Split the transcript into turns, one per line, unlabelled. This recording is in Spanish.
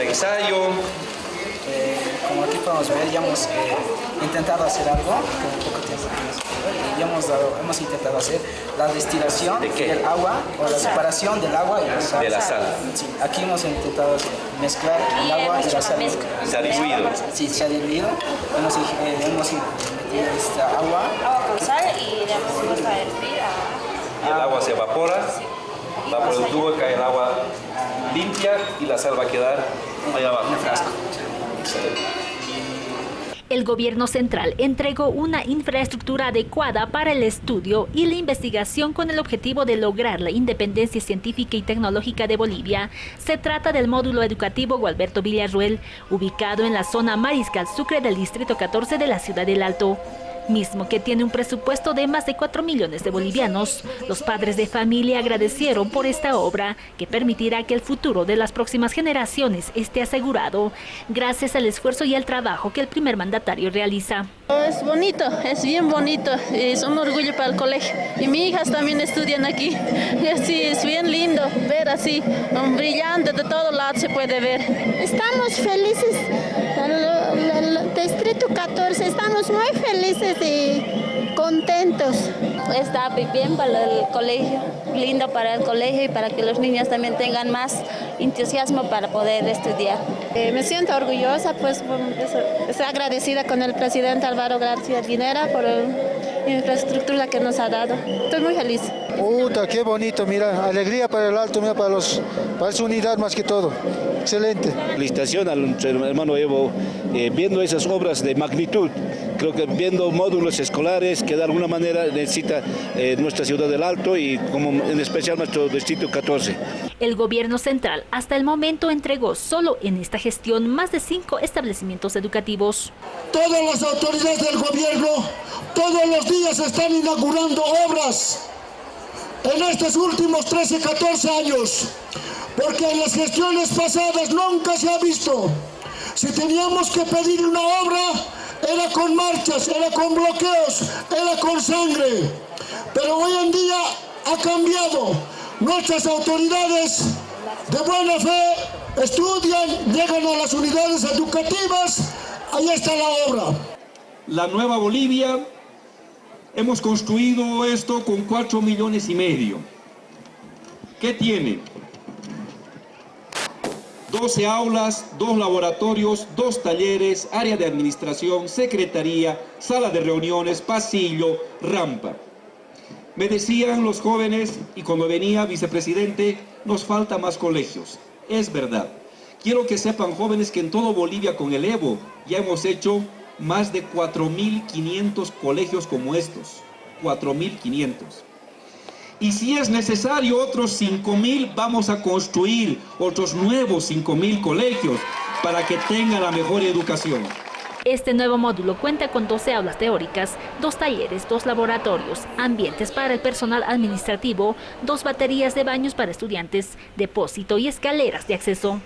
ensayo.
Eh, como aquí podemos ver, ya hemos eh, intentado hacer algo, que poco tiempo y hemos, dado, hemos intentado hacer la destilación del agua o la separación del agua y la sal.
De la sal.
Sí, aquí hemos intentado mezclar el agua y la sal.
Se ha diluido.
Sí, se ha diluido. Hemos, eh, hemos metido esta agua.
Agua con sal y le hemos puesto a hervir.
Y el agua se evapora, va por el tubo, cae el agua limpia y la sal va a quedar allá abajo.
El gobierno central entregó una infraestructura adecuada para el estudio y la investigación con el objetivo de lograr la independencia científica y tecnológica de Bolivia. Se trata del módulo educativo Gualberto Villarruel, ubicado en la zona Mariscal Sucre del Distrito 14 de la ciudad del Alto mismo que tiene un presupuesto de más de 4 millones de bolivianos. Los padres de familia agradecieron por esta obra que permitirá que el futuro de las próximas generaciones esté asegurado gracias al esfuerzo y al trabajo que el primer mandatario realiza.
Es bonito, es bien bonito, es un orgullo para el colegio. Y mis hijas también estudian aquí. Sí, es bien lindo ver así, un brillante de todo lado se puede ver.
Estamos felices, el, Distrito 14, estamos muy felices y contentos.
Está bien para el colegio, lindo para el colegio y para que los niños también tengan más entusiasmo para poder estudiar.
Eh, me siento orgullosa, pues estoy agradecida con el presidente Álvaro García Guinera por la infraestructura que nos ha dado. Estoy muy feliz.
Puta, qué bonito, mira, alegría para el alto, mira, para, los, para su unidad más que todo. Excelente.
Felicitación al hermano Evo, eh, viendo esas obras de magnitud, creo que viendo módulos escolares que de alguna manera necesita eh, nuestra ciudad del Alto y como en especial nuestro distrito 14.
El gobierno central hasta el momento entregó solo en esta gestión más de cinco establecimientos educativos.
Todas las autoridades del gobierno todos los días están inaugurando obras en estos últimos 13, 14 años, porque en las gestiones pasadas nunca se ha visto. Si teníamos que pedir una obra, era con marchas, era con bloqueos, era con sangre. Pero hoy en día ha cambiado. Nuestras autoridades de buena fe estudian, llegan a las unidades educativas, ahí está la obra.
La nueva Bolivia, hemos construido esto con 4 millones y medio. ¿Qué tiene? 12 aulas, dos laboratorios, dos talleres, área de administración, secretaría, sala de reuniones, pasillo, rampa. Me decían los jóvenes, y cuando venía vicepresidente, nos falta más colegios. Es verdad. Quiero que sepan jóvenes que en todo Bolivia con el Evo ya hemos hecho más de 4.500 colegios como estos. 4.500. Y si es necesario otros 5.000, vamos a construir otros nuevos 5.000 colegios para que tengan la mejor educación.
Este nuevo módulo cuenta con 12 aulas teóricas, dos talleres, dos laboratorios, ambientes para el personal administrativo, dos baterías de baños para estudiantes, depósito y escaleras de acceso.